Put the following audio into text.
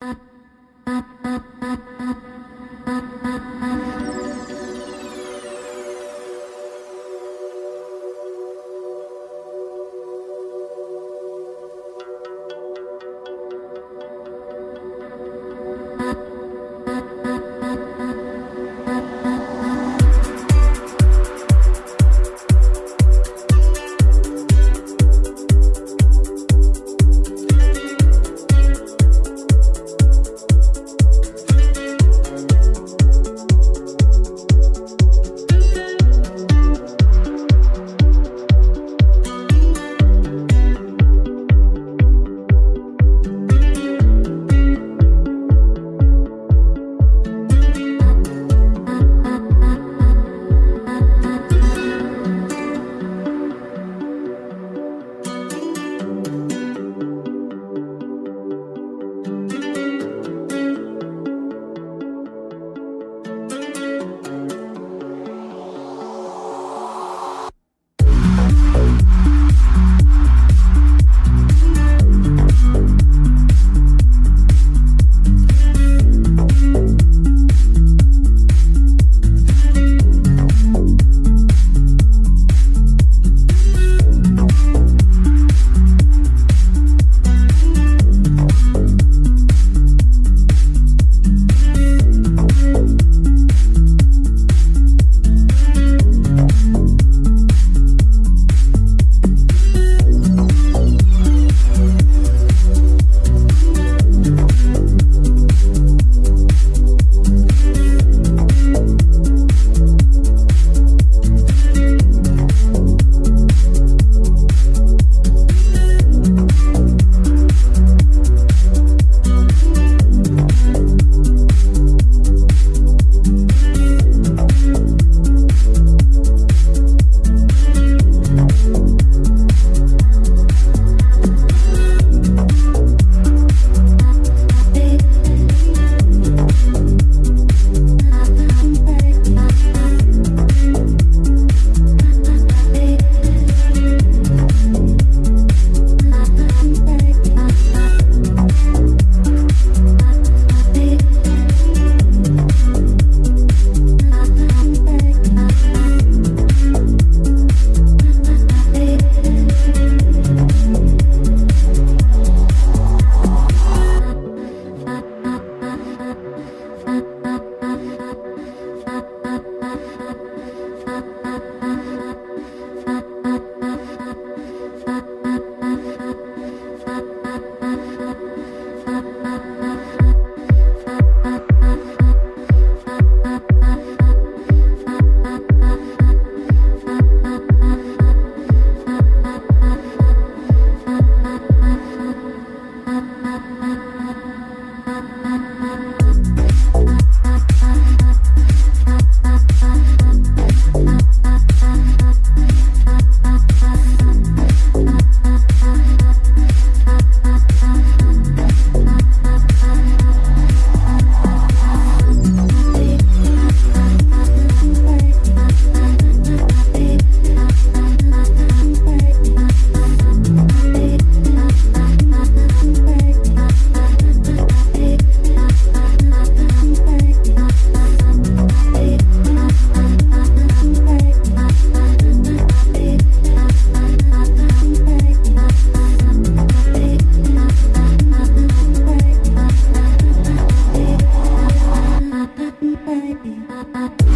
啊啊！啊。